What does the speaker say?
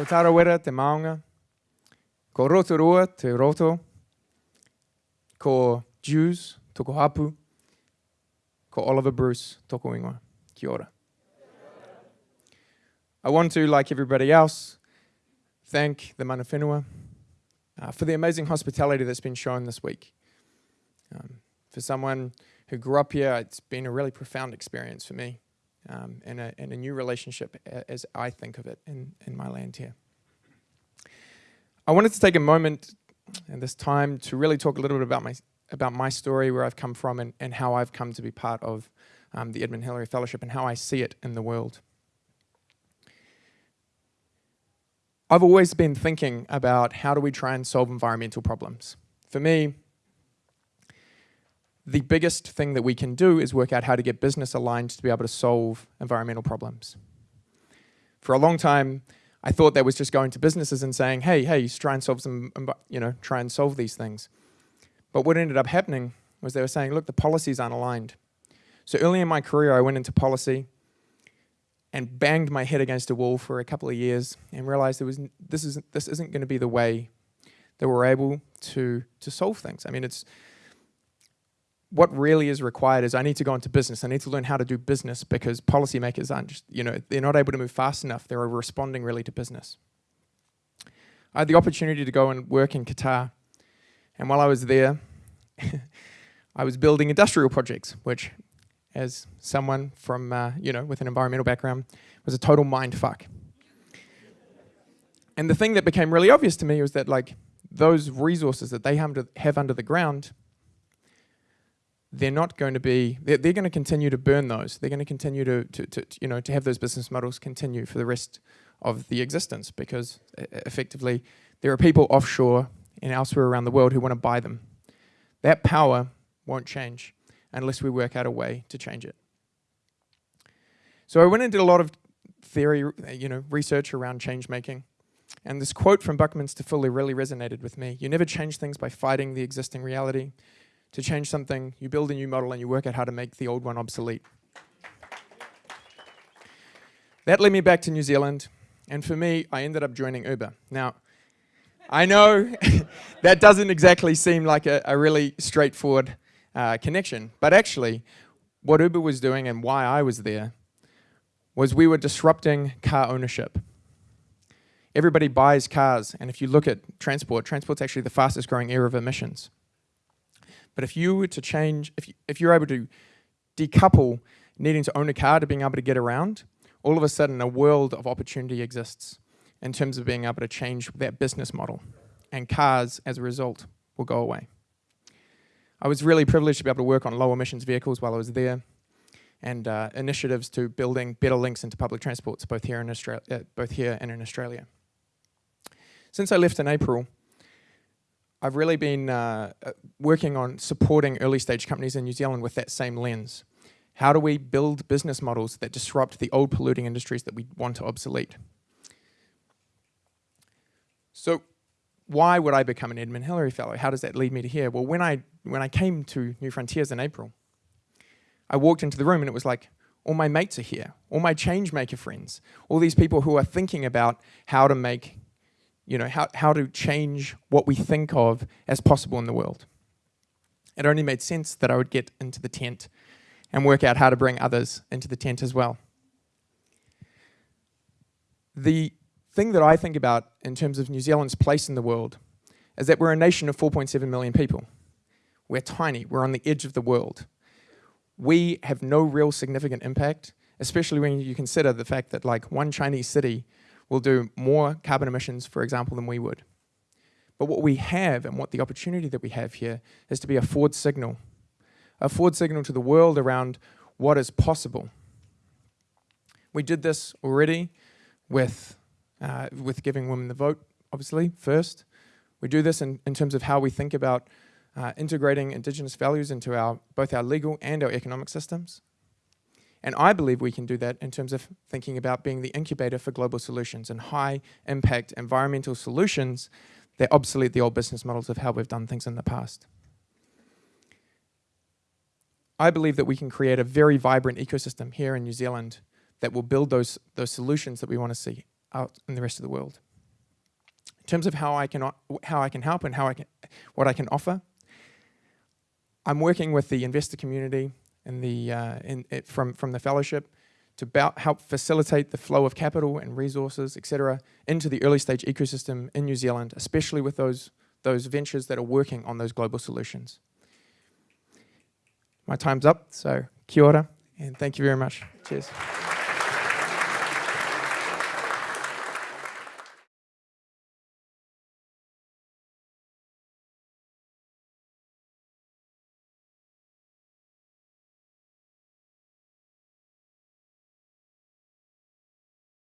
Ko Tarawera te maunga. Ko Rotorua te roto. Ko Jews toko hapu. Ko Oliver Bruce toko ingoa. Kia ora. I want to, like everybody else, thank the mana whenua uh, for the amazing hospitality that's been shown this week. Um, for someone who grew up here, it's been a really profound experience for me um, and, a, and a new relationship as I think of it in, in my land here. I wanted to take a moment and this time to really talk a little bit about my, about my story, where I've come from, and, and how I've come to be part of um, the Edmund Hillary Fellowship and how I see it in the world. I've always been thinking about how do we try and solve environmental problems. For me, the biggest thing that we can do is work out how to get business aligned to be able to solve environmental problems. For a long time, I thought that was just going to businesses and saying, hey, hey, try and solve some, um, you know, try and solve these things. But what ended up happening was they were saying, look, the policies aren't aligned. So early in my career, I went into policy and banged my head against a wall for a couple of years and realized there was, this, isn't, this isn't going to be the way that we're able to, to solve things. I mean, it's, what really is required is I need to go into business. I need to learn how to do business because policymakers aren't just, you know, they're not able to move fast enough. They're responding really to business. I had the opportunity to go and work in Qatar. And while I was there, I was building industrial projects, which as someone from, uh, you know, with an environmental background, was a total mind fuck. And the thing that became really obvious to me was that like those resources that they have under the ground they're not going to be, they're, they're going to continue to burn those. They're going to continue to, to, to, you know, to have those business models continue for the rest of the existence because effectively there are people offshore and elsewhere around the world who want to buy them. That power won't change unless we work out a way to change it. So I went and did a lot of theory, you know, research around change making. And this quote from Buckminster Fuller really resonated with me. You never change things by fighting the existing reality to change something, you build a new model and you work out how to make the old one obsolete. That led me back to New Zealand, and for me, I ended up joining Uber. Now, I know that doesn't exactly seem like a, a really straightforward uh, connection, but actually, what Uber was doing and why I was there was we were disrupting car ownership. Everybody buys cars, and if you look at transport, transport's actually the fastest growing area of emissions. But if you were to change, if, you, if you're able to decouple needing to own a car to being able to get around, all of a sudden a world of opportunity exists in terms of being able to change that business model. And cars, as a result, will go away. I was really privileged to be able to work on low emissions vehicles while I was there and uh, initiatives to building better links into public transports both here, in Australia, uh, both here and in Australia. Since I left in April, I've really been uh, uh, working on supporting early stage companies in New Zealand with that same lens. How do we build business models that disrupt the old polluting industries that we want to obsolete? So why would I become an Edmund Hillary Fellow? How does that lead me to here? Well, when I, when I came to New Frontiers in April, I walked into the room and it was like, all my mates are here, all my change maker friends, all these people who are thinking about how to make you know, how, how to change what we think of as possible in the world. It only made sense that I would get into the tent and work out how to bring others into the tent as well. The thing that I think about in terms of New Zealand's place in the world is that we're a nation of 4.7 million people. We're tiny, we're on the edge of the world. We have no real significant impact, especially when you consider the fact that like one Chinese city will do more carbon emissions, for example, than we would. But what we have and what the opportunity that we have here is to be a forward signal, a forward signal to the world around what is possible. We did this already with, uh, with giving women the vote, obviously, first. We do this in, in terms of how we think about uh, integrating Indigenous values into our, both our legal and our economic systems. And I believe we can do that in terms of thinking about being the incubator for global solutions and high impact environmental solutions that obsolete the old business models of how we've done things in the past. I believe that we can create a very vibrant ecosystem here in New Zealand that will build those, those solutions that we want to see out in the rest of the world. In terms of how I can, how I can help and how I can, what I can offer, I'm working with the investor community and the, uh, in, it, from, from the fellowship to help facilitate the flow of capital and resources, etc., into the early stage ecosystem in New Zealand, especially with those, those ventures that are working on those global solutions. My time's up, so kia ora, and thank you very much. Cheers.